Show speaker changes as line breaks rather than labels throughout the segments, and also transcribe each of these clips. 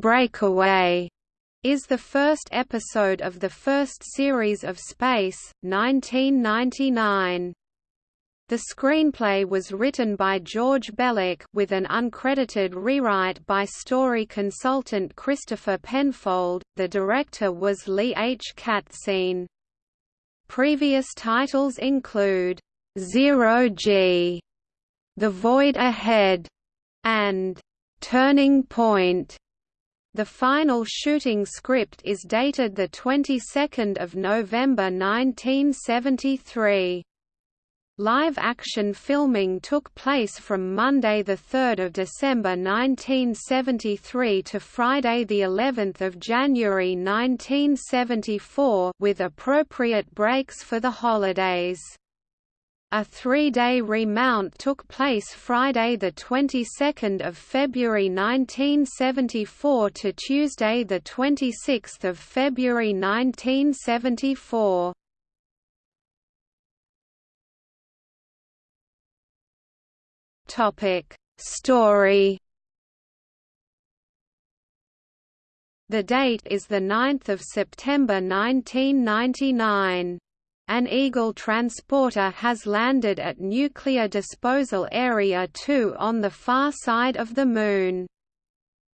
Breakaway is the first episode of the first series of Space, 1999. The screenplay was written by George Bellak with an uncredited rewrite by story consultant Christopher Penfold. The director was Lee H. Katzin. Previous titles include Zero G, The Void Ahead, and Turning Point. The final shooting script is dated the 22nd of November 1973. Live-action filming took place from Monday 3 December 1973 to Friday of January 1974 with appropriate breaks for the holidays. A three-day remount took place Friday the 22nd of February 1974 to Tuesday the 26th of February 1974. Topic Story The date is the 9th of September 1999. An Eagle transporter has landed at Nuclear Disposal Area 2 on the far side of the Moon.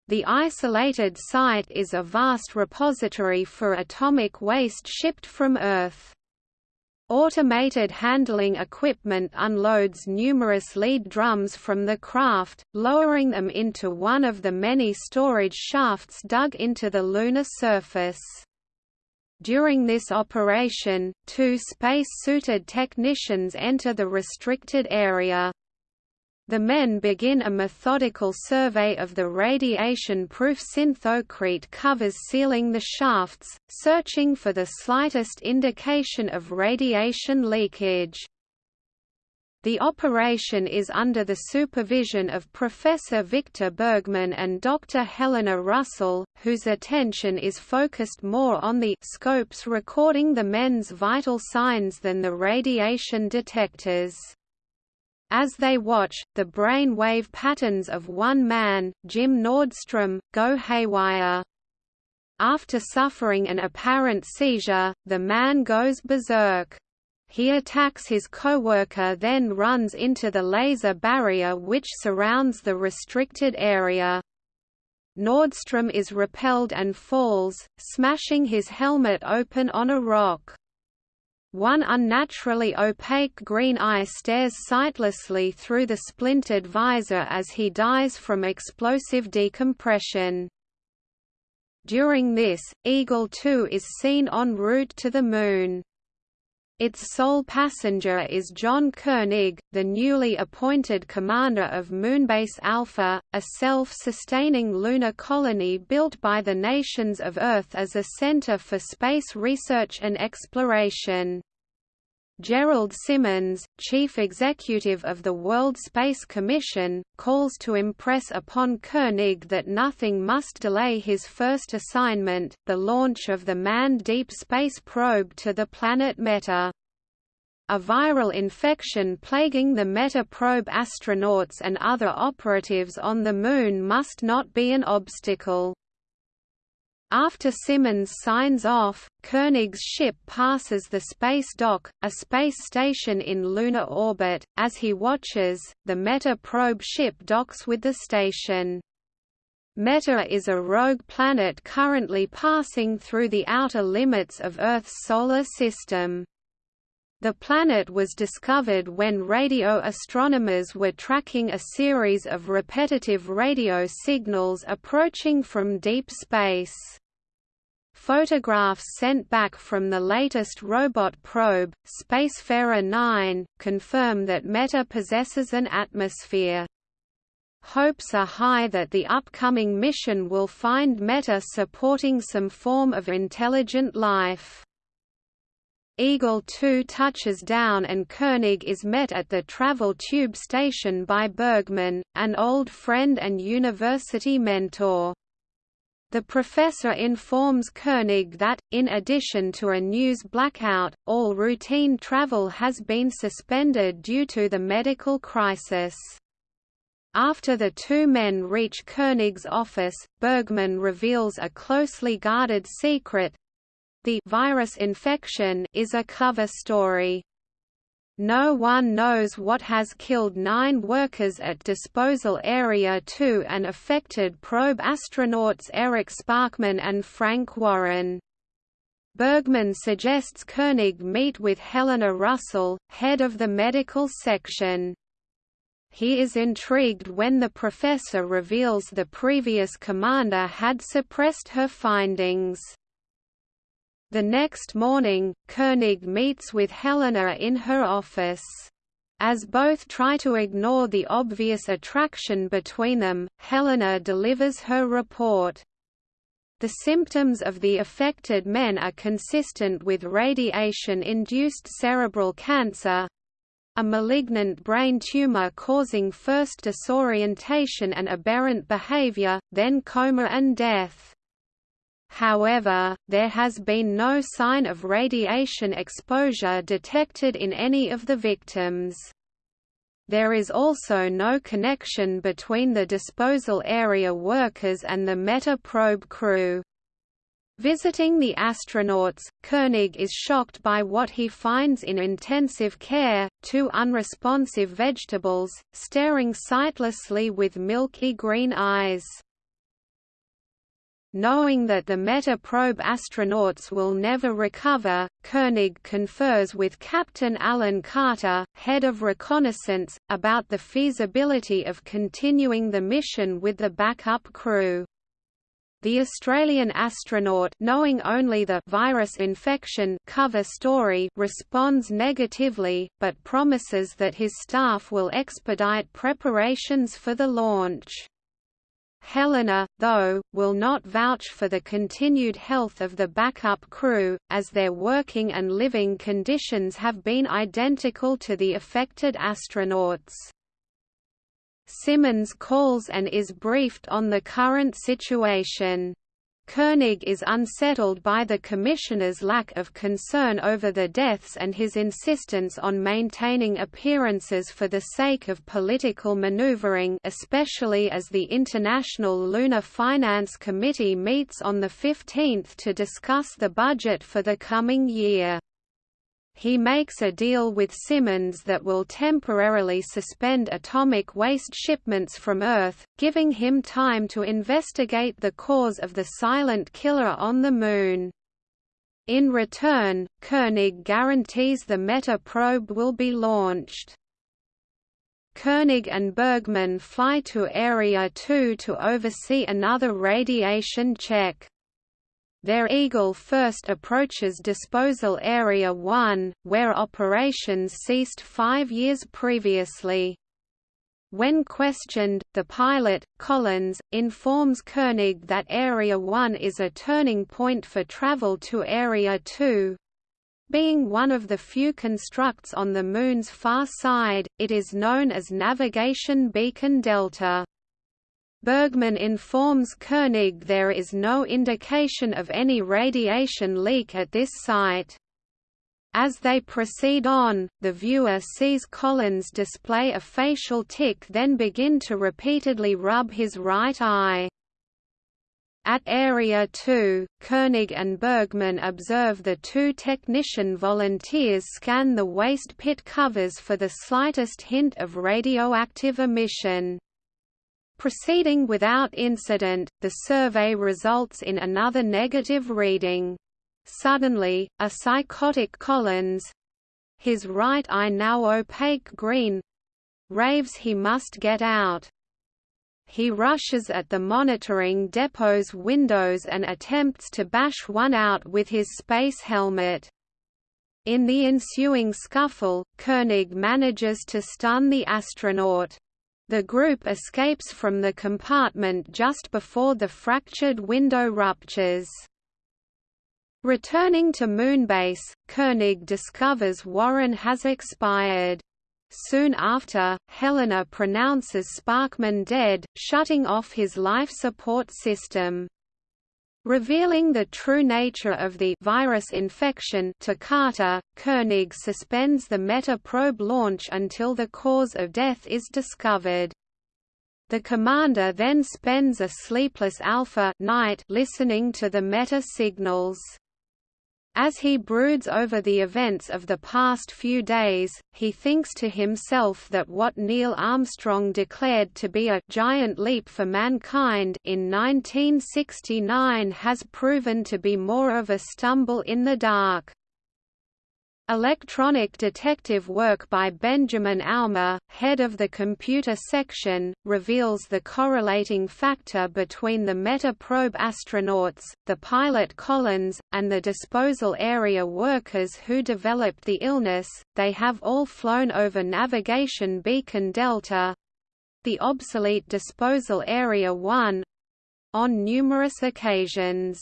The isolated site is a vast repository for atomic waste shipped from Earth. Automated handling equipment unloads numerous lead drums from the craft, lowering them into one of the many storage shafts dug into the lunar surface. During this operation, two space-suited technicians enter the restricted area. The men begin a methodical survey of the radiation-proof synthocrete covers sealing the shafts, searching for the slightest indication of radiation leakage. The operation is under the supervision of Professor Victor Bergman and Dr. Helena Russell, whose attention is focused more on the scopes recording the men's vital signs than the radiation detectors. As they watch, the brain wave patterns of one man, Jim Nordstrom, go haywire. After suffering an apparent seizure, the man goes berserk. He attacks his co-worker then runs into the laser barrier which surrounds the restricted area. Nordstrom is repelled and falls, smashing his helmet open on a rock. One unnaturally opaque green eye stares sightlessly through the splintered visor as he dies from explosive decompression. During this, Eagle 2 is seen en route to the Moon. Its sole passenger is John Koenig, the newly appointed commander of Moonbase Alpha, a self-sustaining lunar colony built by the nations of Earth as a center for space research and exploration. Gerald Simmons, chief executive of the World Space Commission, calls to impress upon Koenig that nothing must delay his first assignment, the launch of the manned deep space probe to the planet Meta. A viral infection plaguing the Meta probe astronauts and other operatives on the Moon must not be an obstacle. After Simmons signs off, Koenig's ship passes the space dock, a space station in lunar orbit. As he watches, the Meta probe ship docks with the station. Meta is a rogue planet currently passing through the outer limits of Earth's solar system. The planet was discovered when radio astronomers were tracking a series of repetitive radio signals approaching from deep space. Photographs sent back from the latest robot probe, Spacefarer 9, confirm that Meta possesses an atmosphere. Hopes are high that the upcoming mission will find Meta supporting some form of intelligent life. Eagle 2 touches down and Koenig is met at the travel tube station by Bergman, an old friend and university mentor. The professor informs Koenig that, in addition to a news blackout, all routine travel has been suspended due to the medical crisis. After the two men reach Koenig's office, Bergman reveals a closely guarded secret. The virus infection is a cover story. No one knows what has killed nine workers at Disposal Area 2 and affected probe astronauts Eric Sparkman and Frank Warren. Bergman suggests Koenig meet with Helena Russell, head of the medical section. He is intrigued when the professor reveals the previous commander had suppressed her findings. The next morning, Koenig meets with Helena in her office. As both try to ignore the obvious attraction between them, Helena delivers her report. The symptoms of the affected men are consistent with radiation-induced cerebral cancer, a malignant brain tumor causing first disorientation and aberrant behavior, then coma and death. However, there has been no sign of radiation exposure detected in any of the victims. There is also no connection between the disposal area workers and the Metaprobe crew. Visiting the astronauts, Koenig is shocked by what he finds in intensive care, two unresponsive vegetables, staring sightlessly with milky green eyes. Knowing that the Metaprobe astronauts will never recover, Koenig confers with Captain Alan Carter, head of reconnaissance, about the feasibility of continuing the mission with the backup crew. The Australian astronaut knowing only the virus infection cover story responds negatively, but promises that his staff will expedite preparations for the launch. Helena, though, will not vouch for the continued health of the backup crew, as their working and living conditions have been identical to the affected astronauts. Simmons calls and is briefed on the current situation. Koenig is unsettled by the Commissioner's lack of concern over the deaths and his insistence on maintaining appearances for the sake of political maneuvering especially as the International Lunar Finance Committee meets on the 15th to discuss the budget for the coming year he makes a deal with Simmons that will temporarily suspend atomic waste shipments from Earth, giving him time to investigate the cause of the silent killer on the Moon. In return, Koenig guarantees the Meta probe will be launched. Koenig and Bergman fly to Area 2 to oversee another radiation check. Their Eagle first approaches Disposal Area 1, where operations ceased five years previously. When questioned, the pilot, Collins, informs Koenig that Area 1 is a turning point for travel to Area 2. Being one of the few constructs on the Moon's far side, it is known as Navigation Beacon Delta. Bergman informs Koenig there is no indication of any radiation leak at this site. As they proceed on, the viewer sees Collins display a facial tic then begin to repeatedly rub his right eye. At Area 2, Koenig and Bergman observe the two technician volunteers scan the waste pit covers for the slightest hint of radioactive emission. Proceeding without incident, the survey results in another negative reading. Suddenly, a psychotic Collins—his right eye now opaque green—raves he must get out. He rushes at the monitoring depot's windows and attempts to bash one out with his space helmet. In the ensuing scuffle, Koenig manages to stun the astronaut. The group escapes from the compartment just before the fractured window ruptures. Returning to Moonbase, Koenig discovers Warren has expired. Soon after, Helena pronounces Sparkman dead, shutting off his life support system. Revealing the true nature of the virus infection to Carter, Koenig suspends the Meta-probe launch until the cause of death is discovered. The commander then spends a sleepless alpha night listening to the meta signals. As he broods over the events of the past few days, he thinks to himself that what Neil Armstrong declared to be a «giant leap for mankind» in 1969 has proven to be more of a stumble in the dark. Electronic detective work by Benjamin Ouma, head of the computer section, reveals the correlating factor between the Meta-probe astronauts, the pilot Collins, and the disposal area workers who developed the illness. They have all flown over navigation beacon Delta the obsolete disposal area 1 on numerous occasions.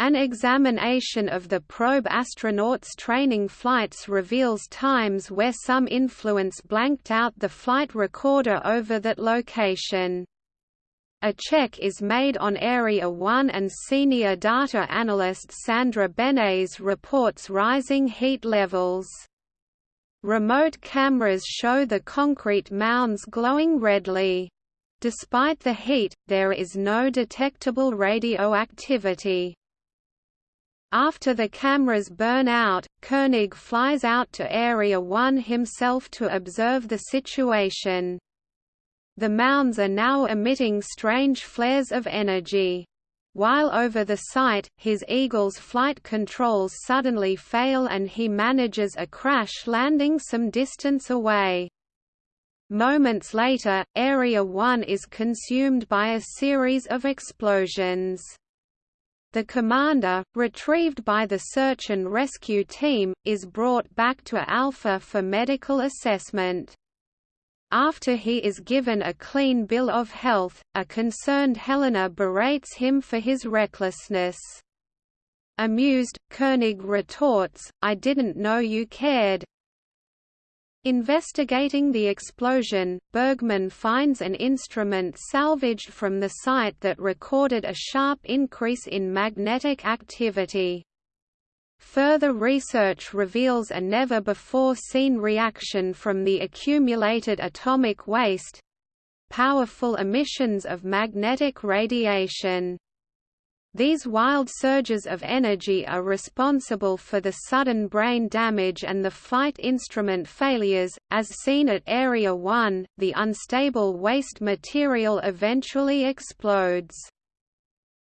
An examination of the probe astronauts' training flights reveals times where some influence blanked out the flight recorder over that location. A check is made on Area 1 and senior data analyst Sandra Benes reports rising heat levels. Remote cameras show the concrete mounds glowing redly. Despite the heat, there is no detectable radioactivity. After the cameras burn out, Koenig flies out to Area 1 himself to observe the situation. The mounds are now emitting strange flares of energy. While over the site, his Eagle's flight controls suddenly fail and he manages a crash landing some distance away. Moments later, Area 1 is consumed by a series of explosions. The commander, retrieved by the search and rescue team, is brought back to Alpha for medical assessment. After he is given a clean bill of health, a concerned Helena berates him for his recklessness. Amused, Koenig retorts, I didn't know you cared, Investigating the explosion, Bergman finds an instrument salvaged from the site that recorded a sharp increase in magnetic activity. Further research reveals a never-before-seen reaction from the accumulated atomic waste—powerful emissions of magnetic radiation. These wild surges of energy are responsible for the sudden brain damage and the flight instrument failures, as seen at Area 1. The unstable waste material eventually explodes.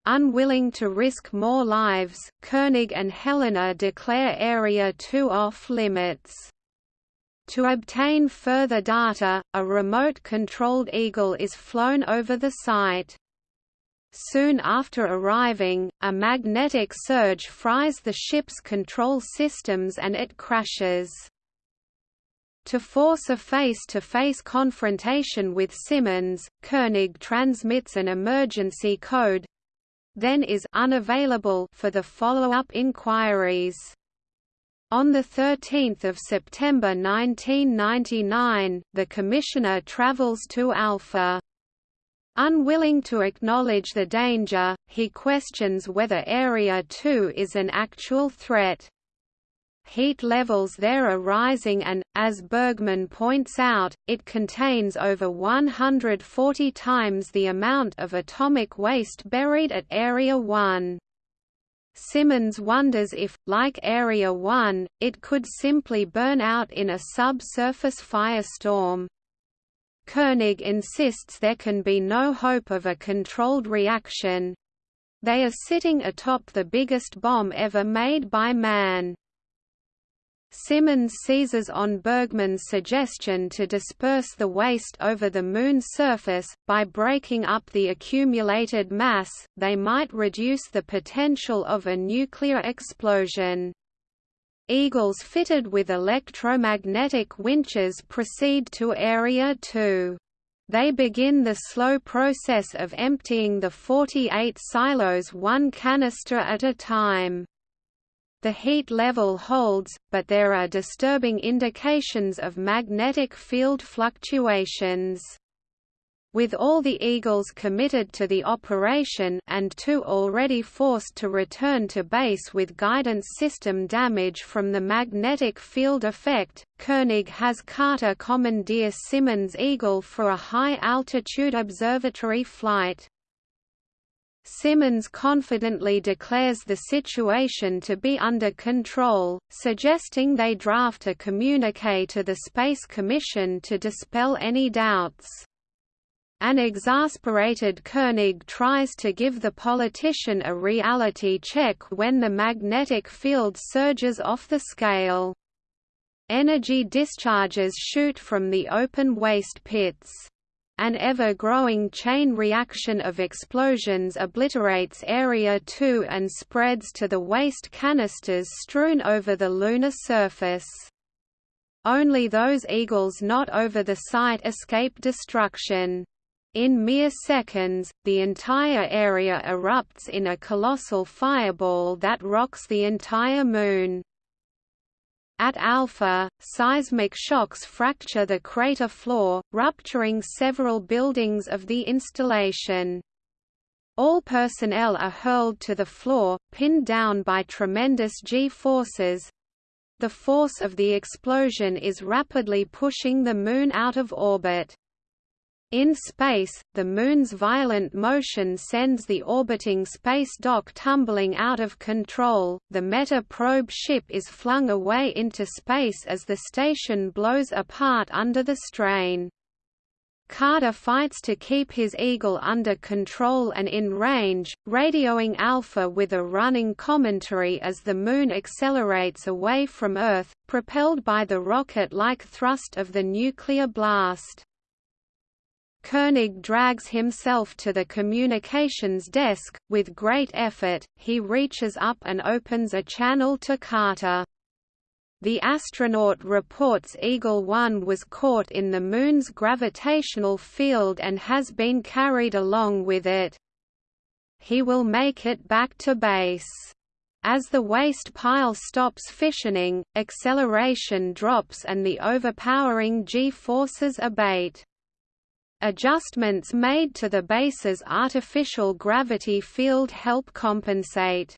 Unwilling to risk more lives, Koenig and Helena declare Area 2 off limits. To obtain further data, a remote-controlled Eagle is flown over the site. Soon after arriving, a magnetic surge fries the ship's control systems and it crashes. To force a face-to-face -face confrontation with Simmons, Koenig transmits an emergency code then is unavailable for the follow-up inquiries. On 13 September 1999, the Commissioner travels to Alpha. Unwilling to acknowledge the danger, he questions whether Area 2 is an actual threat. Heat levels there are rising and, as Bergman points out, it contains over 140 times the amount of atomic waste buried at Area 1. Simmons wonders if, like Area 1, it could simply burn out in a subsurface firestorm. Koenig insists there can be no hope of a controlled reaction. They are sitting atop the biggest bomb ever made by man. Simmons seizes on Bergman's suggestion to disperse the waste over the Moon's surface, by breaking up the accumulated mass, they might reduce the potential of a nuclear explosion. Eagles fitted with electromagnetic winches proceed to Area 2. They begin the slow process of emptying the 48 silos one canister at a time. The heat level holds, but there are disturbing indications of magnetic field fluctuations. With all the Eagles committed to the operation and two already forced to return to base with guidance system damage from the magnetic field effect, Koenig has Carter commandeer Simmons Eagle for a high-altitude observatory flight. Simmons confidently declares the situation to be under control, suggesting they draft a communique to the Space Commission to dispel any doubts. An exasperated Koenig tries to give the politician a reality check when the magnetic field surges off the scale. Energy discharges shoot from the open waste pits. An ever-growing chain reaction of explosions obliterates Area 2 and spreads to the waste canisters strewn over the lunar surface. Only those eagles not over the site escape destruction. In mere seconds, the entire area erupts in a colossal fireball that rocks the entire Moon. At Alpha, seismic shocks fracture the crater floor, rupturing several buildings of the installation. All personnel are hurled to the floor, pinned down by tremendous G-forces. The force of the explosion is rapidly pushing the Moon out of orbit. In space, the Moon's violent motion sends the orbiting space dock tumbling out of control. The Meta probe ship is flung away into space as the station blows apart under the strain. Carter fights to keep his Eagle under control and in range, radioing Alpha with a running commentary as the Moon accelerates away from Earth, propelled by the rocket-like thrust of the nuclear blast. Koenig drags himself to the communications desk, with great effort, he reaches up and opens a channel to Carter. The astronaut reports Eagle 1 was caught in the Moon's gravitational field and has been carried along with it. He will make it back to base. As the waste pile stops fissioning, acceleration drops and the overpowering g-forces abate. Adjustments made to the base's artificial gravity field help compensate.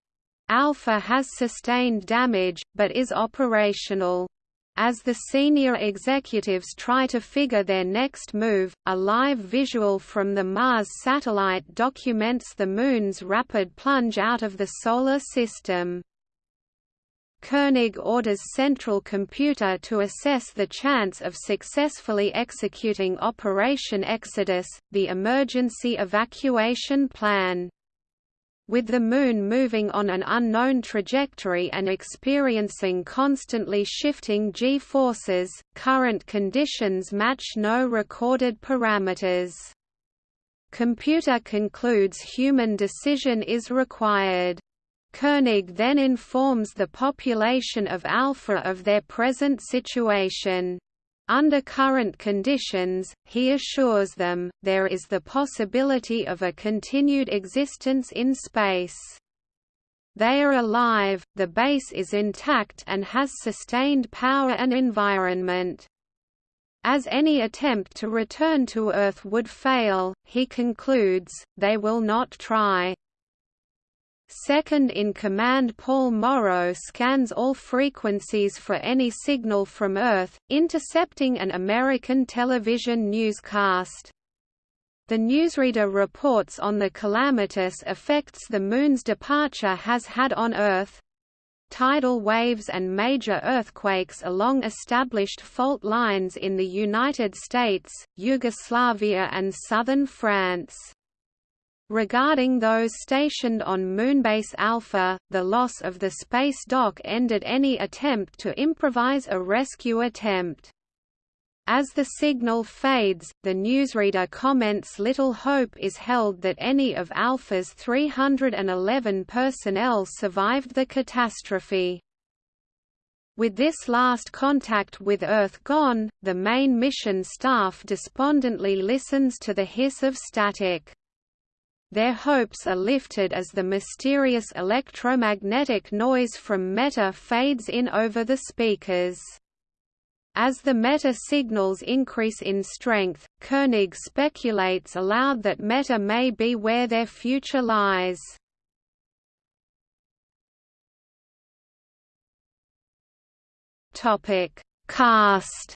Alpha has sustained damage, but is operational. As the senior executives try to figure their next move, a live visual from the Mars satellite documents the Moon's rapid plunge out of the Solar System. Koenig orders Central Computer to assess the chance of successfully executing Operation Exodus, the emergency evacuation plan. With the Moon moving on an unknown trajectory and experiencing constantly shifting g-forces, current conditions match no recorded parameters. Computer concludes human decision is required. Koenig then informs the population of Alpha of their present situation. Under current conditions, he assures them, there is the possibility of a continued existence in space. They are alive, the base is intact and has sustained power and environment. As any attempt to return to Earth would fail, he concludes, they will not try. Second-in-command Paul Morrow scans all frequencies for any signal from Earth, intercepting an American television newscast. The newsreader reports on the calamitous effects the Moon's departure has had on Earth, tidal waves and major earthquakes along established fault lines in the United States, Yugoslavia and southern France. Regarding those stationed on Moonbase Alpha, the loss of the space dock ended any attempt to improvise a rescue attempt. As the signal fades, the newsreader comments little hope is held that any of Alpha's 311 personnel survived the catastrophe. With this last contact with Earth gone, the main mission staff despondently listens to the hiss of static. Their hopes are lifted as the mysterious electromagnetic noise from Meta fades in over the speakers. As the meta signals increase in strength, Koenig speculates aloud that meta may be where their future lies. Topic: Cast.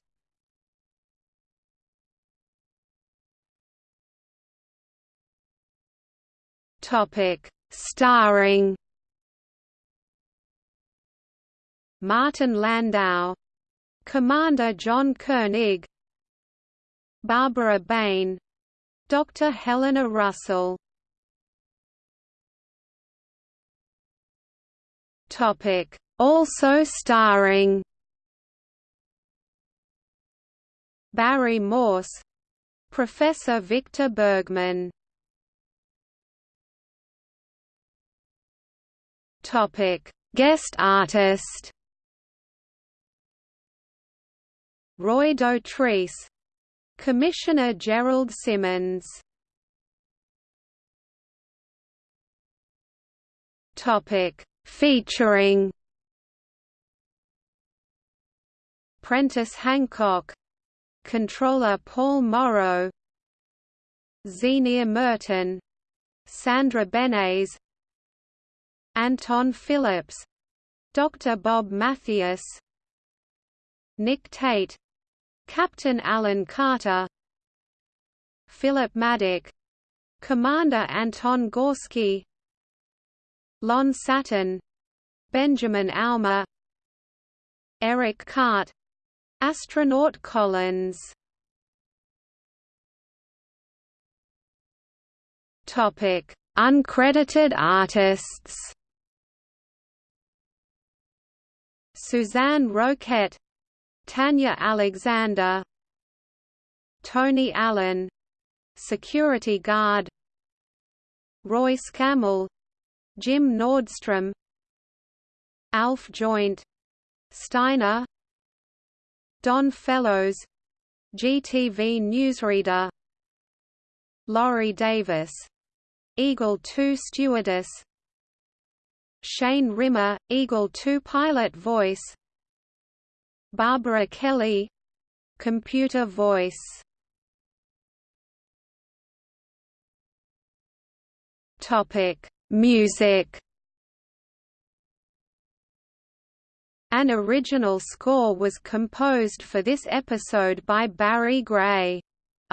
Topic: Starring. Martin Landau, Commander John Koenig, Barbara Bain, Dr. Helena Russell. Topic: Also starring Barry Morse, Professor Victor Bergman. Topic: Guest artist. Roy Dotrice. Commissioner Gerald Simmons. Topic. Featuring Prentice Hancock. Controller Paul Morrow. Zienia Merton. Sandra Benes Anton Phillips Dr. Bob Mathias Nick Tate Captain Alan Carter Philip Maddock Commander Anton Gorsky Lon Satton Benjamin Ouma Eric Carte Astronaut Collins Topic Uncredited artists Suzanne Roquette Tanya Alexander Tony Allen Security Guard Roy Scammell Jim Nordstrom Alf Joint Steiner Don Fellows GTV newsreader Laurie Davis Eagle 2 stewardess Shane Rimmer, Eagle 2 pilot voice. Barbara Kelly Computer voice. Music. An original score was composed for this episode by Barry Gray.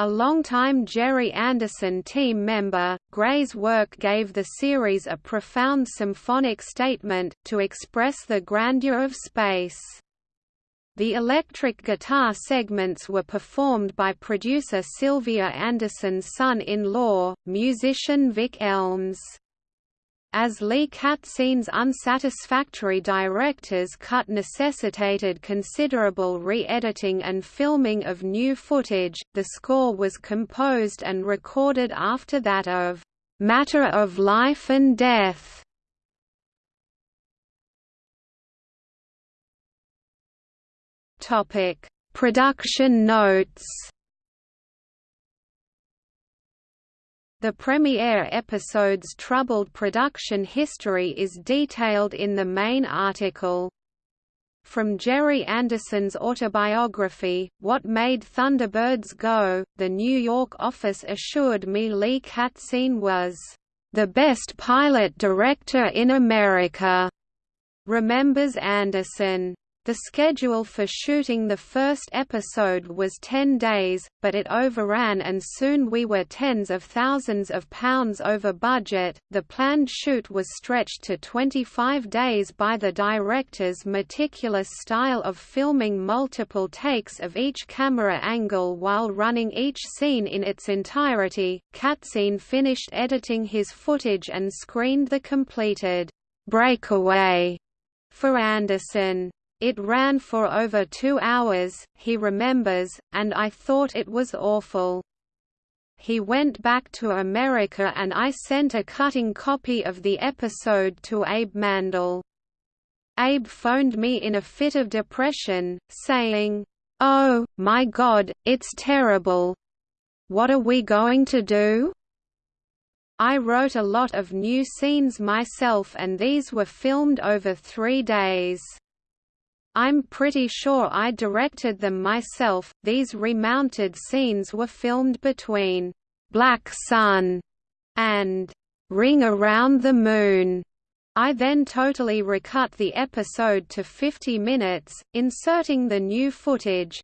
A longtime Gerry Anderson team member, Gray's work gave the series a profound symphonic statement, to express the grandeur of space. The electric guitar segments were performed by producer Sylvia Anderson's son-in-law, musician Vic Elms. As Lee Katzin's unsatisfactory director's cut necessitated considerable re-editing and filming of new footage, the score was composed and recorded after that of "'Matter of Life and Death' Production notes. The premiere episode's troubled production history is detailed in the main article. From Gerry Anderson's autobiography, What Made Thunderbirds Go, the New York office assured me Lee Katzin was, "...the best pilot director in America," remembers Anderson. The schedule for shooting the first episode was 10 days, but it overran and soon we were tens of thousands of pounds over budget. The planned shoot was stretched to 25 days by the director's meticulous style of filming multiple takes of each camera angle while running each scene in its entirety. Katzin finished editing his footage and screened the completed breakaway for Anderson. It ran for over two hours, he remembers, and I thought it was awful. He went back to America and I sent a cutting copy of the episode to Abe Mandell. Abe phoned me in a fit of depression, saying, Oh, my God, it's terrible. What are we going to do? I wrote a lot of new scenes myself and these were filmed over three days. I'm pretty sure I directed them myself. These remounted scenes were filmed between Black Sun and Ring Around the Moon. I then totally recut the episode to 50 minutes, inserting the new footage,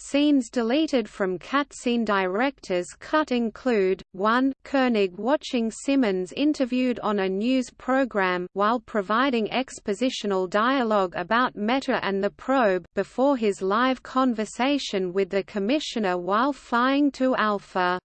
Scenes deleted from Katzin's director's cut include, 1 Koenig watching Simmons interviewed on a news program while providing expositional dialogue about Meta and the probe before his live conversation with the Commissioner while flying to Alpha.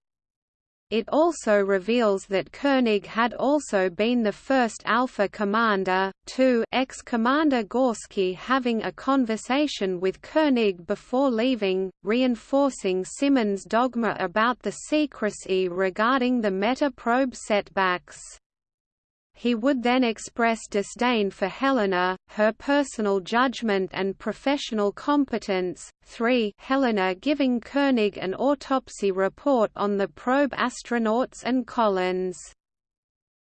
It also reveals that Koenig had also been the first Alpha commander, 2 ex-commander Gorsky having a conversation with Koenig before leaving, reinforcing Simmons' dogma about the secrecy regarding the meta-probe setbacks. He would then express disdain for Helena, her personal judgment and professional competence. 3. Helena giving Koenig an autopsy report on the probe astronauts and Collins.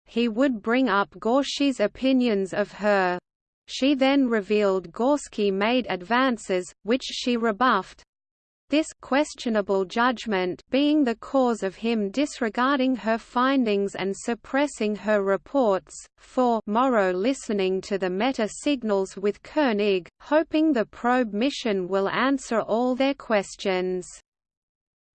He would bring up Gorsky's opinions of her. She then revealed Gorsky made advances, which she rebuffed, this questionable judgment being the cause of him disregarding her findings and suppressing her reports. 4 Morrow listening to the meta signals with Koenig, hoping the probe mission will answer all their questions.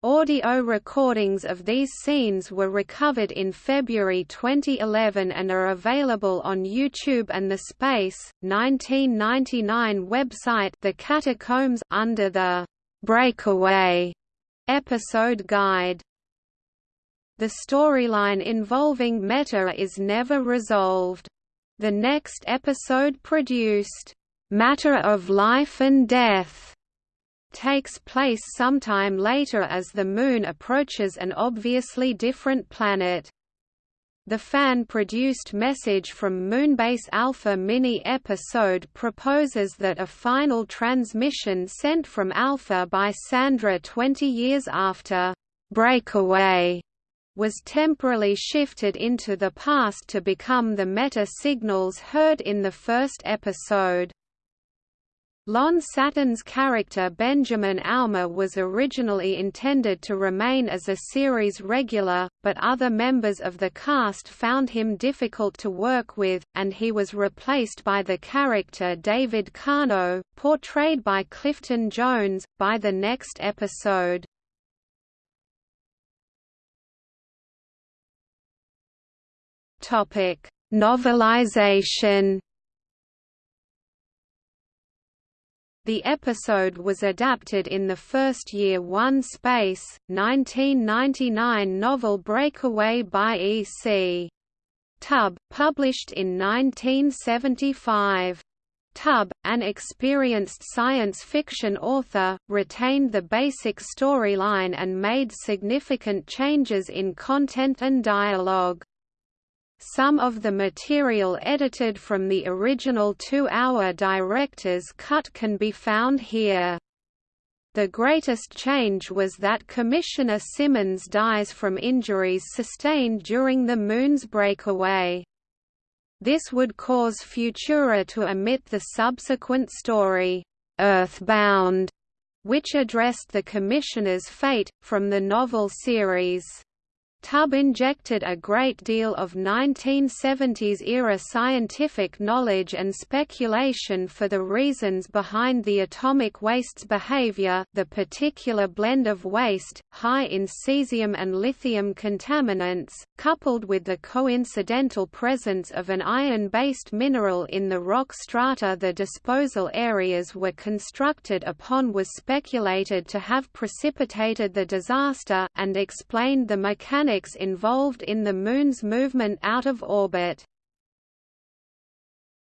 Audio recordings of these scenes were recovered in February 2011 and are available on YouTube and the Space 1999 website The Catacombs under the Breakaway episode guide. The storyline involving Meta is never resolved. The next episode produced, Matter of Life and Death, takes place sometime later as the Moon approaches an obviously different planet. The fan-produced message from Moonbase Alpha mini-episode proposes that a final transmission sent from Alpha by Sandra 20 years after «breakaway» was temporarily shifted into the past to become the meta-signals heard in the first episode. Lon Satton's character Benjamin Ouma was originally intended to remain as a series regular, but other members of the cast found him difficult to work with, and he was replaced by the character David Kano, portrayed by Clifton Jones, by the next episode. Novelization The episode was adapted in the first year One Space, 1999 novel Breakaway by E. C. Tubb, published in 1975. Tubb, an experienced science fiction author, retained the basic storyline and made significant changes in content and dialogue. Some of the material edited from the original two-hour director's cut can be found here. The greatest change was that Commissioner Simmons dies from injuries sustained during the Moon's breakaway. This would cause Futura to omit the subsequent story, Earthbound, which addressed the Commissioner's fate, from the novel series. Tubb injected a great deal of 1970s-era scientific knowledge and speculation for the reasons behind the atomic waste's behavior the particular blend of waste, high in cesium and lithium contaminants, coupled with the coincidental presence of an iron-based mineral in the rock strata the disposal areas were constructed upon was speculated to have precipitated the disaster, and explained the mechanics involved in the Moon's movement out of orbit.